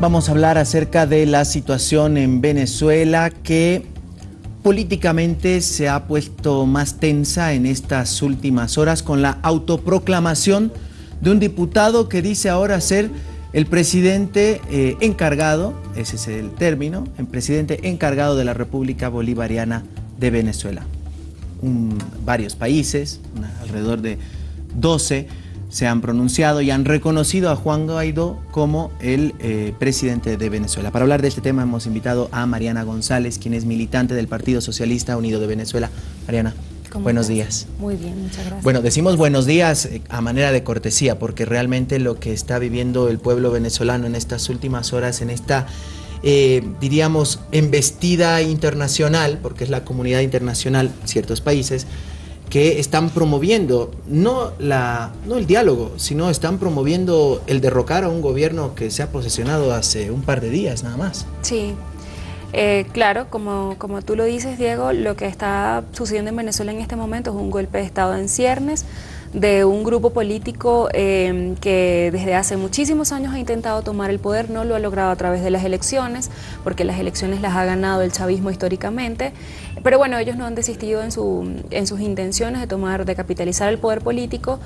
Vamos a hablar acerca de la situación en Venezuela que políticamente se ha puesto más tensa en estas últimas horas con la autoproclamación de un diputado que dice ahora ser el presidente eh, encargado, ese es el término, el presidente encargado de la República Bolivariana de Venezuela. varios países, alrededor de 12, se han pronunciado y han reconocido a Juan Guaidó como el eh, presidente de Venezuela. Para hablar de este tema hemos invitado a Mariana González, quien es militante del Partido Socialista Unido de Venezuela. Mariana, buenos días. Muy bien, muchas gracias. Bueno, decimos buenos días eh, a manera de cortesía, porque realmente lo que está viviendo el pueblo venezolano en estas últimas horas, en esta... Eh, diríamos, embestida internacional, porque es la comunidad internacional, ciertos países, que están promoviendo no, la, no el diálogo, sino están promoviendo el derrocar a un gobierno que se ha posesionado hace un par de días nada más. Sí, eh, claro, como, como tú lo dices, Diego, lo que está sucediendo en Venezuela en este momento es un golpe de Estado en ciernes, de un grupo político eh, que desde hace muchísimos años ha intentado tomar el poder, no lo ha logrado a través de las elecciones, porque las elecciones las ha ganado el chavismo históricamente, pero bueno, ellos no han desistido en, su, en sus intenciones de tomar, de capitalizar el poder político,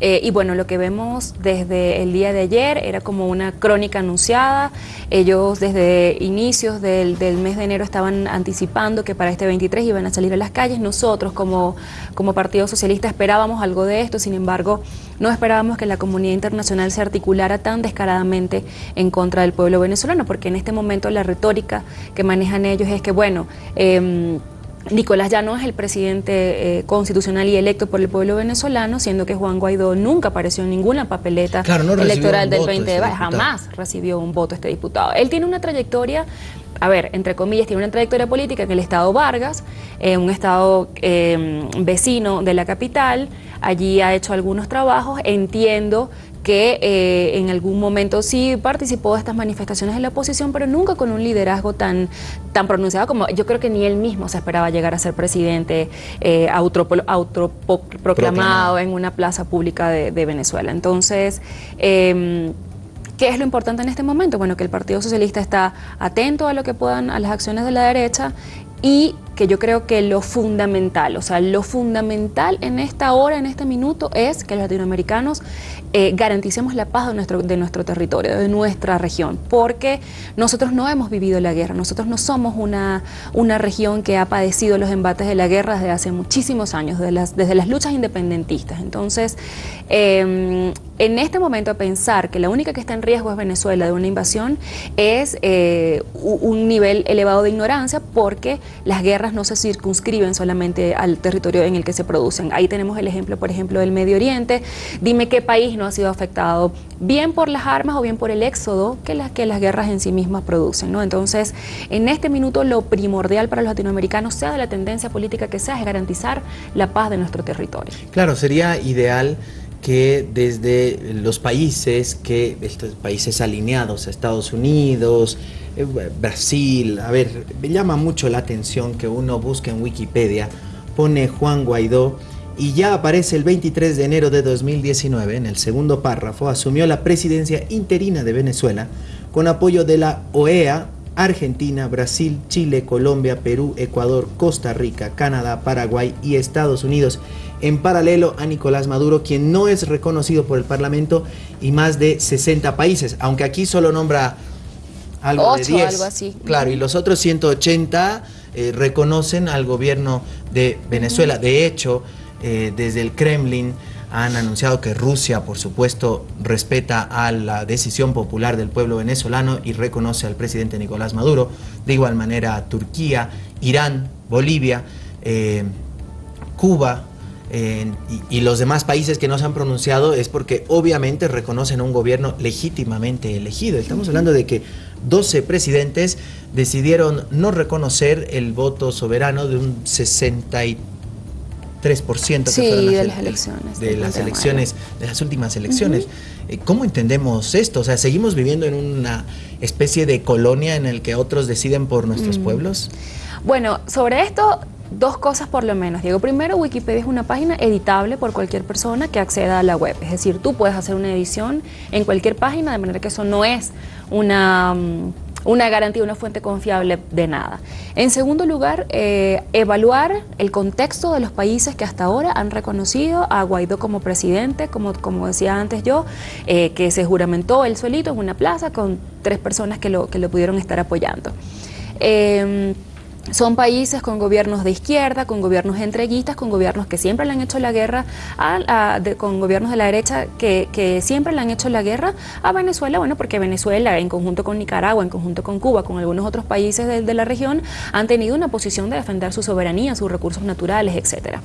eh, y bueno, lo que vemos desde el día de ayer era como una crónica anunciada, ellos desde inicios del, del mes de enero estaban anticipando que para este 23 iban a salir a las calles, nosotros como, como Partido Socialista esperábamos algo de esto, sin embargo, no esperábamos que la comunidad internacional se articulara tan descaradamente en contra del pueblo venezolano, porque en este momento la retórica que manejan ellos es que, bueno, eh, Nicolás ya no es el presidente eh, constitucional y electo por el pueblo venezolano, siendo que Juan Guaidó nunca apareció en ninguna papeleta electoral del 20 este jamás recibió un voto este diputado. Él tiene una trayectoria a ver, entre comillas, tiene una trayectoria política en el estado Vargas, eh, un estado eh, vecino de la capital, allí ha hecho algunos trabajos, entiendo que eh, en algún momento sí participó de estas manifestaciones de la oposición, pero nunca con un liderazgo tan, tan pronunciado como yo creo que ni él mismo se esperaba llegar a ser presidente eh, autoproclamado en una plaza pública de, Venezuela. Entonces, em, ¿Qué es lo importante en este momento? Bueno, que el Partido Socialista está atento a lo que puedan, a las acciones de la derecha y que yo creo que lo fundamental, o sea, lo fundamental en esta hora, en este minuto, es que los latinoamericanos eh, garanticemos la paz de nuestro, de nuestro territorio, de nuestra región, porque nosotros no hemos vivido la guerra, nosotros no somos una, una región que ha padecido los embates de la guerra desde hace muchísimos años, desde las, desde las luchas independentistas. Entonces, em, en este momento pensar que la única que está en riesgo es Venezuela de una invasión es eh, un nivel elevado de ignorancia porque las guerras no se circunscriben solamente al territorio en el que se producen. Ahí tenemos el ejemplo, por ejemplo, del Medio Oriente. Dime qué país no ha sido afectado bien por las armas o bien por el éxodo que las, que las guerras en sí mismas producen. ¿no? Entonces, en este minuto lo primordial para los latinoamericanos, sea de la tendencia política que sea, es garantizar la paz de nuestro territorio. Claro, sería ideal que desde los países, que estos países alineados Estados Unidos, eh, Brasil, a ver, me llama mucho la atención que uno busque en Wikipedia, pone Juan Guaidó y ya aparece el 23 de enero de 2019, en el segundo párrafo, asumió la presidencia interina de Venezuela con apoyo de la OEA, Argentina, Brasil, Chile, Colombia, Perú, Ecuador, Costa Rica, Canadá, Paraguay y Estados Unidos, en paralelo a Nicolás Maduro, quien no es reconocido por el Parlamento y más de 60 países, aunque aquí solo nombra algo de 10. algo así. Claro, y los otros 180 eh, reconocen al gobierno de Venezuela. De hecho, eh, desde el Kremlin han anunciado que Rusia, por supuesto, respeta a la decisión popular del pueblo venezolano y reconoce al presidente Nicolás Maduro. De igual manera, Turquía, Irán, Bolivia, eh, Cuba, y, los demás países que no se han pronunciado es porque obviamente reconocen un gobierno legítimamente elegido. Estamos hablando de que 12 presidentes decidieron no reconocer el voto soberano de un 63% sí, de las elecciones. De las elecciones, de las últimas elecciones. Eh, ¿Cómo entendemos esto? O sea, ¿seguimos viviendo en una especie de colonia en el que otros deciden por nuestros pueblos? Bueno, sobre esto dos cosas por lo menos, Diego. Primero, Wikipedia es una página editable por cualquier persona que acceda a la web. Es decir, tú puedes hacer una edición en cualquier página, de manera que eso no es una... Mm, una garantía, una fuente confiable de nada. En segundo lugar, eh, evaluar el contexto de los países que hasta ahora han reconocido a Guaidó como presidente, como, como decía antes yo, eh, que se juramentó él solito en una plaza con tres personas que lo, que lo pudieron estar apoyando. Em, son países con gobiernos de izquierda, con gobiernos entreguistas, con gobiernos que siempre le han hecho la guerra, a, con gobiernos de la derecha que, siempre le han hecho la guerra a Venezuela, bueno, porque Venezuela, en conjunto con Nicaragua, en conjunto con Cuba, con algunos otros países de, de la región, han tenido una posición de defender su soberanía, sus recursos naturales, etcétera.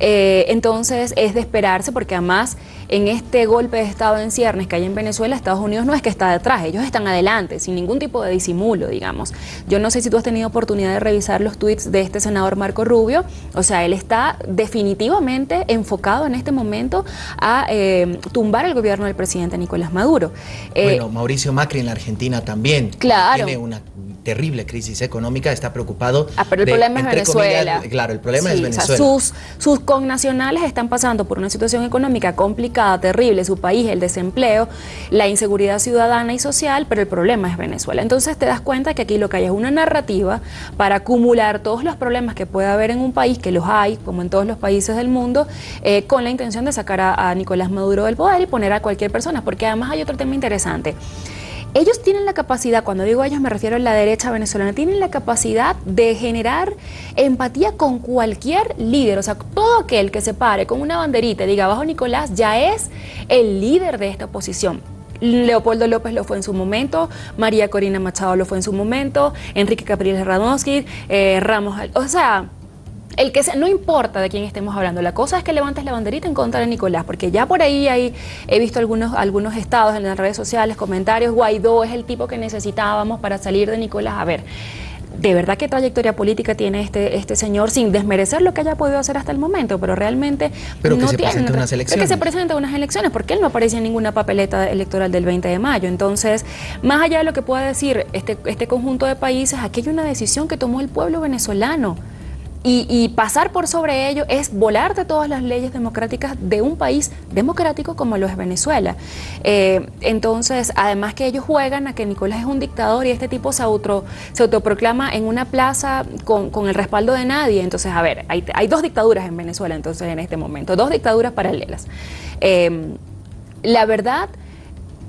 Eh, entonces es de esperarse porque además en este golpe de Estado en ciernes que hay en Venezuela, Estados Unidos no es que está detrás, ellos están adelante, sin ningún tipo de disimulo, digamos. Yo no sé si tú has tenido oportunidad de revisar los tweets de este senador Marco Rubio, o sea, él está definitivamente enfocado en este momento a eh, tumbar el gobierno del presidente Nicolás Maduro. Eh, bueno, Mauricio Macri en la Argentina también claro. tiene una terrible crisis económica, está preocupado. Ah, pero el problema es Venezuela. claro, el problema es Venezuela. sus, sus connacionales están pasando por una situación económica complicada, terrible, su país, el desempleo, la inseguridad ciudadana y social, pero el problema es Venezuela. Entonces te das cuenta que aquí lo que hay es una narrativa para acumular todos los problemas que puede haber en un país, que los hay, como en todos los países del mundo, eh, con la intención de sacar a Nicolás Maduro del poder y poner a cualquier persona, porque además hay otro tema interesante ellos tienen la capacidad, cuando digo ellos me refiero a la derecha venezolana, tienen la capacidad de generar empatía con cualquier líder, o sea, todo aquel que se pare con una banderita y diga, abajo Nicolás ya es el líder de esta oposición. Leopoldo López lo fue en su momento, María Corina Machado lo fue en su momento, Enrique Capriles Radonsky, eh, Ramos, o sea, el que sea, no importa de quién estemos hablando, la cosa es que levantes la banderita en contra de Nicolás, porque ya por ahí hay, he visto algunos, algunos estados en las redes sociales, comentarios, Guaidó es el tipo que necesitábamos para salir de Nicolás. A ver, de verdad qué trayectoria política tiene este, este señor sin desmerecer lo que haya podido hacer hasta el momento, pero realmente pero que se tiene unas elecciones. que se presenta unas elecciones, porque él no aparece en ninguna papeleta electoral del 20 de mayo. Entonces, más allá de lo que pueda decir este, este conjunto de países, aquí hay una decisión que tomó el pueblo venezolano. Y, pasar por sobre ello es volar de todas las leyes democráticas de un país democrático como lo es Venezuela. Eh, entonces, además que ellos juegan a que Nicolás es un dictador y este tipo se, se autoproclama en una plaza con, el respaldo de nadie. Entonces, a ver, hay, dos dictaduras en Venezuela entonces en este momento, dos dictaduras paralelas. Eh, la verdad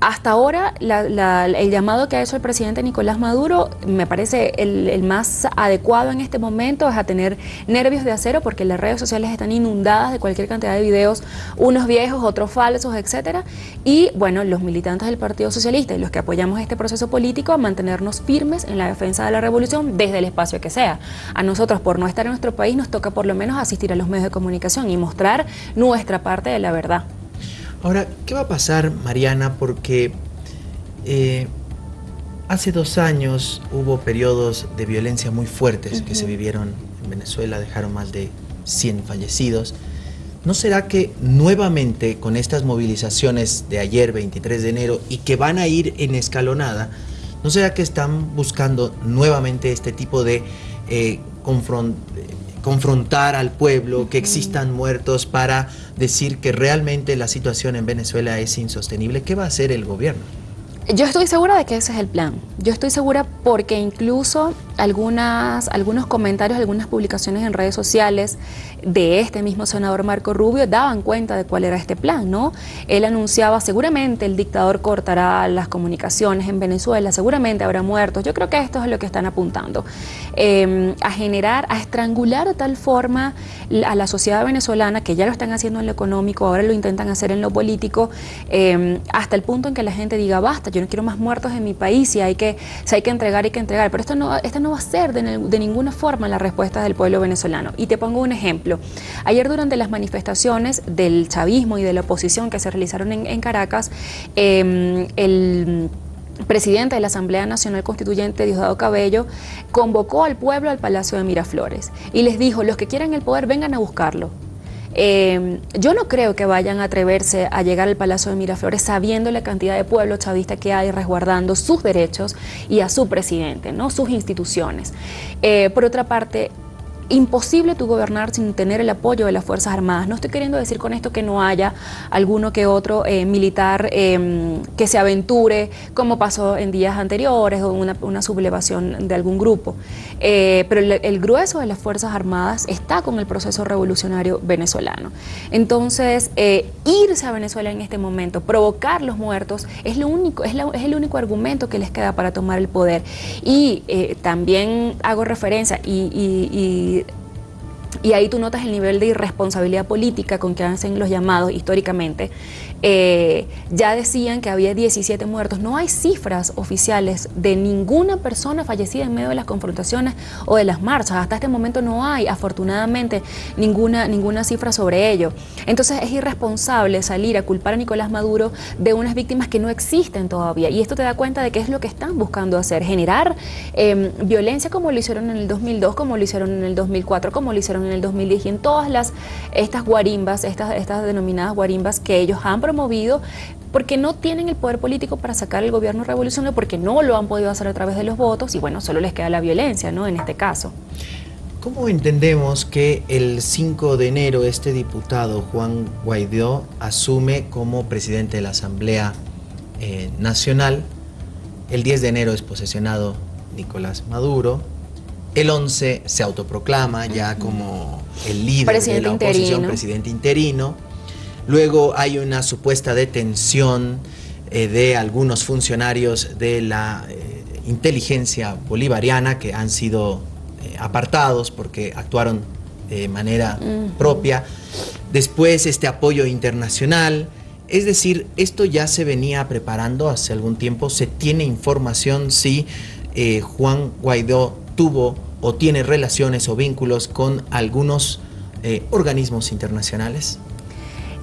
hasta ahora, el llamado que ha hecho el presidente Nicolás Maduro me parece el, más adecuado en este momento es a tener nervios de acero porque las redes sociales están inundadas de cualquier cantidad de videos, unos viejos, otros falsos, etcétera. Y bueno, los militantes del Partido Socialista y los que apoyamos este proceso político a mantenernos firmes en la defensa de la revolución desde el espacio que sea. A nosotros, por no estar en nuestro país, nos toca por lo menos asistir a los medios de comunicación y mostrar nuestra parte de la verdad. Ahora, ¿qué va a pasar, Mariana? Porque eh, hace dos años hubo periodos de violencia muy fuertes que se vivieron en Venezuela, dejaron más de 100 fallecidos. ¿No será que nuevamente con estas movilizaciones de ayer, 23 de enero, y que van a ir en escalonada, ¿no será que están buscando nuevamente este tipo de eh, confrontar al pueblo, que existan muertos para decir que realmente la situación en Venezuela es insostenible, ¿qué va a hacer el gobierno? Yo estoy segura de que ese es el plan. Yo estoy segura porque incluso algunas, algunos comentarios, algunas publicaciones en redes sociales de este mismo senador Marco Rubio daban cuenta de cuál era este plan, ¿no? Él anunciaba seguramente el dictador cortará las comunicaciones en Venezuela, seguramente habrá muertos. Yo creo que esto es lo que están apuntando. Em, a generar, a estrangular de tal forma a la sociedad venezolana, que ya lo están haciendo en lo económico, ahora lo intentan hacer en lo político, em, hasta el punto en que la gente diga, basta, no quiero más muertos en mi país, y hay que, si hay que entregar, hay que entregar. Pero esto no, esto no va a ser de, ninguna forma la respuesta del pueblo venezolano. Y te pongo un ejemplo. Ayer durante las manifestaciones del chavismo y de la oposición que se realizaron en, Caracas, em, el presidente de la Asamblea Nacional Constituyente, Diosdado Cabello, convocó al pueblo al Palacio de Miraflores y les dijo, los que quieran el poder vengan a buscarlo. Em, yo no creo que vayan a atreverse a llegar al Palacio de Miraflores sabiendo la cantidad de pueblo chavista que hay resguardando sus derechos y a su presidente, ¿no? sus instituciones. Eh, por otra parte, imposible tu gobernar sin tener el apoyo de las Fuerzas Armadas. No estoy queriendo decir con esto que no haya alguno que otro eh, militar em, que se aventure, como pasó en días anteriores, o una, sublevación de algún grupo. Eh, pero el, grueso de las Fuerzas Armadas está con el proceso revolucionario venezolano. Entonces, eh, irse a Venezuela en este momento, provocar los muertos, es, lo único, es, es el único argumento que les queda para tomar el poder. Y también hago referencia y ahí tú notas el nivel de irresponsabilidad política con que hacen los llamados históricamente, eh, ya decían que había 17 muertos. No hay cifras oficiales de ninguna persona fallecida en medio de las confrontaciones o de las marchas. Hasta este momento no hay, afortunadamente, ninguna, ninguna cifra sobre ello. Entonces es irresponsable salir a culpar a Nicolás Maduro de unas víctimas que no existen todavía. Y esto te da cuenta de qué es lo que están buscando hacer, generar em, violencia como lo hicieron en el 2002, como lo hicieron en el 2004, como lo hicieron en el 2010 y en todas las, estas guarimbas, estas, estas denominadas guarimbas que ellos han promovido porque no tienen el poder político para sacar el gobierno revolucionario, porque no lo han podido hacer a través de los votos y bueno, solo les queda la violencia, ¿no? En este caso. ¿Cómo entendemos que el 5 de enero este diputado Juan Guaidó asume como presidente de la Asamblea eh, Nacional? El 10 de enero es posesionado Nicolás Maduro. El 11 se autoproclama ya como el líder de la oposición, presidente interino Luego hay una supuesta detención eh, de algunos funcionarios de la eh, inteligencia bolivariana que han sido eh, apartados porque actuaron de manera propia. Después este apoyo internacional. Es decir, esto ya se venía preparando hace algún tiempo. Se tiene información si Juan Guaidó tuvo o tiene relaciones o vínculos con algunos organismos internacionales.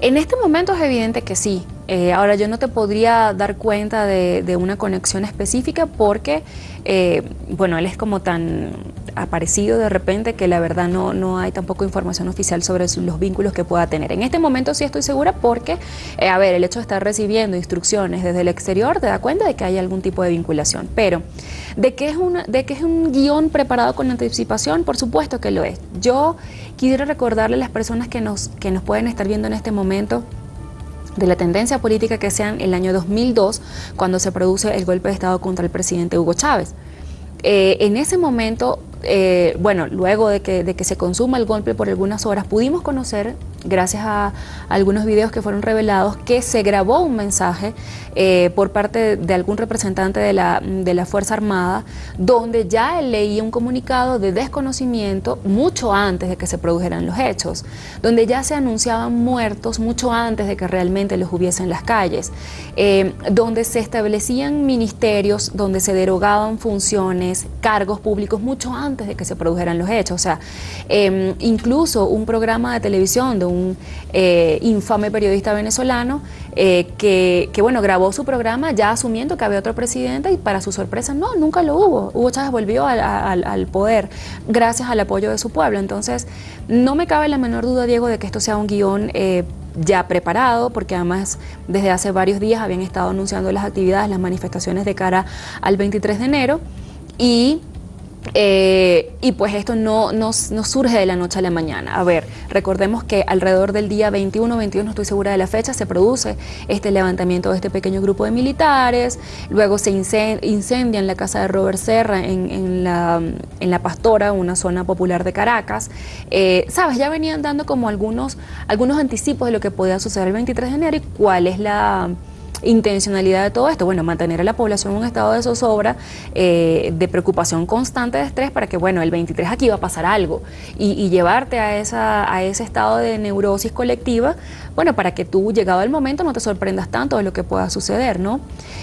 En este momento es evidente que sí. Eh, ahora yo no te podría dar cuenta de, una conexión específica porque, eh, bueno, él es como tan aparecido de repente que la verdad no, no hay tampoco información oficial sobre los vínculos que pueda tener. En este momento sí estoy segura porque, eh, a ver, el hecho de estar recibiendo instrucciones desde el exterior te da cuenta de que hay algún tipo de vinculación. Pero, ¿de qué es, una, de qué es un guion preparado con anticipación? Por supuesto que lo es. Yo Quiero recordarle a las personas que nos, que nos pueden estar viendo en este momento de la tendencia política que sea en el año 2002, cuando se produce el golpe de Estado contra el presidente Hugo Chávez. Eh, en ese momento, eh, bueno, luego de que, de que se consuma el golpe por algunas horas, pudimos conocer gracias a algunos videos que fueron revelados, que se grabó un mensaje eh, por parte de algún representante de la, de la Fuerza Armada, donde ya leía un comunicado de desconocimiento mucho antes de que se produjeran los hechos, donde ya se anunciaban muertos mucho antes de que realmente los hubiese en las calles, eh, donde se establecían ministerios, donde se derogaban funciones, cargos públicos mucho antes de que se produjeran los hechos. O sea, em, incluso un programa de televisión de un un eh, infame periodista venezolano eh, que, bueno, grabó su programa ya asumiendo que había otro presidente y para su sorpresa, no, nunca lo hubo. Hugo Chávez volvió al, poder gracias al apoyo de su pueblo. Entonces, no me cabe la menor duda, Diego, de que esto sea un guion eh, ya preparado, porque además desde hace varios días habían estado anunciando las actividades, las manifestaciones de cara al 23 de enero y eh, y pues esto no, no, surge de la noche a la mañana. A ver, recordemos que alrededor del día 21, 22, no estoy segura de la fecha, se produce este levantamiento de este pequeño grupo de militares, luego se incendia en la casa de Robert Serra en, la, en la, Pastora, una zona popular de Caracas. Eh, Sabes, ya venían dando como algunos, algunos anticipos de lo que podía suceder el 23 de enero y cuál es la intencionalidad de todo esto? Bueno, mantener a la población en un estado de zozobra, eh, de preocupación constante, de estrés, para que, bueno, el 23 aquí va a pasar algo y, llevarte a, esa, a ese estado de neurosis colectiva, bueno, para que tú, llegado el momento, no te sorprendas tanto de lo que pueda suceder, ¿no?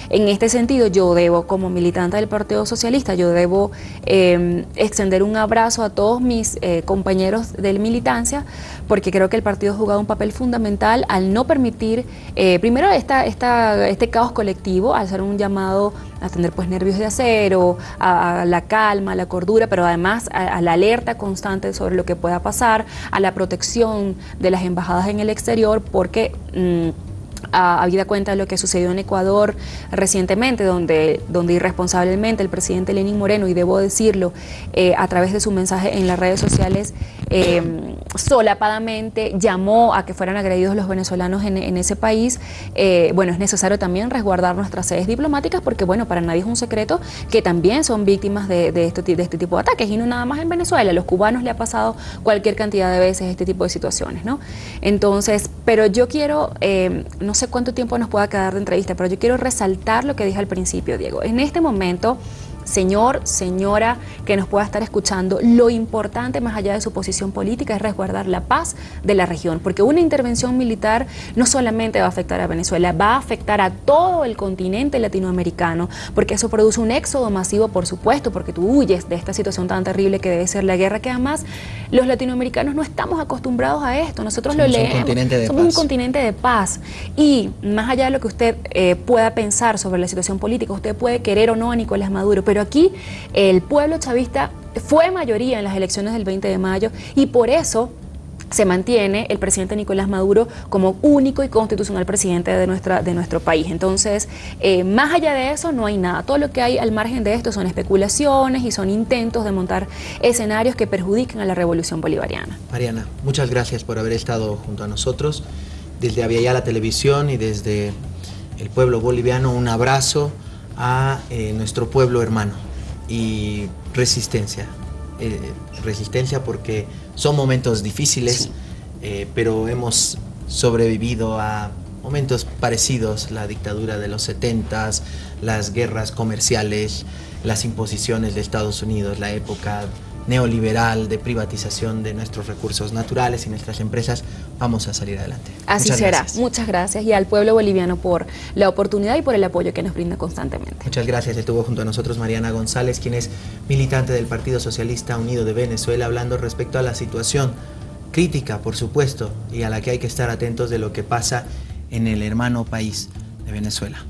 En este sentido, yo debo, como militante del Partido Socialista, yo debo em, extender un abrazo a todos mis eh, compañeros de militancia, porque creo que el partido ha jugado un papel fundamental al no permitir, eh, primero, esta, esta, este caos colectivo, al hacer un llamado a tener pues nervios de acero, a, la calma, a la cordura, pero además a, la alerta constante sobre lo que pueda pasar, a la protección de las embajadas en el exterior, porque... Mm, a, habida cuenta de lo que sucedió en Ecuador recientemente, donde, donde irresponsablemente el presidente Lenín Moreno, y debo decirlo, eh, a través de su mensaje en las redes sociales, eh, solapadamente llamó a que fueran agredidos los venezolanos en, ese país, eh, bueno, es necesario también resguardar nuestras sedes diplomáticas porque, bueno, para nadie es un secreto que también son víctimas este, de este tipo de ataques y no nada más en Venezuela, a los cubanos le ha pasado cualquier cantidad de veces este tipo de situaciones, ¿no? Entonces, pero yo quiero, no sé cuánto tiempo nos pueda quedar de entrevista, pero yo quiero resaltar lo que dije al principio, Diego. En este momento señor, señora que nos pueda estar escuchando, lo importante más allá de su posición política es resguardar la paz de la región, porque una intervención militar no solamente va a afectar a Venezuela, va a afectar a todo el continente latinoamericano, porque eso produce un éxodo masivo, por supuesto, porque tú huyes de esta situación tan terrible que debe ser la guerra, que además los latinoamericanos no estamos acostumbrados a esto, nosotros lo leemos, somos un continente de paz, y más allá de lo que usted eh, pueda pensar sobre la situación política, usted puede querer o no a Nicolás Maduro, pero aquí el pueblo chavista fue mayoría en las elecciones del 20 de mayo y por eso se mantiene el presidente Nicolás Maduro como único y constitucional presidente de, nuestra, de nuestro país. Entonces, eh, más allá de eso, no hay nada. Todo lo que hay al margen de esto son especulaciones y son intentos de montar escenarios que perjudiquen a la revolución bolivariana. Mariana, muchas gracias por haber estado junto a nosotros. Desde la Televisión y desde el pueblo boliviano, un abrazo a eh, nuestro pueblo hermano y resistencia. Eh, resistencia porque son momentos difíciles, eh, pero hemos sobrevivido a momentos parecidos, la dictadura de los 70 las guerras comerciales, las imposiciones de Estados Unidos, la época neoliberal de privatización de nuestros recursos naturales y nuestras empresas, vamos a salir adelante. Así será. Muchas gracias y al pueblo boliviano por la oportunidad y por el apoyo que nos brinda constantemente. Muchas gracias. Estuvo junto a nosotros Mariana González, quien es militante del Partido Socialista Unido de Venezuela, hablando respecto a la situación crítica, por supuesto, y a la que hay que estar atentos de lo que pasa en el hermano país de Venezuela.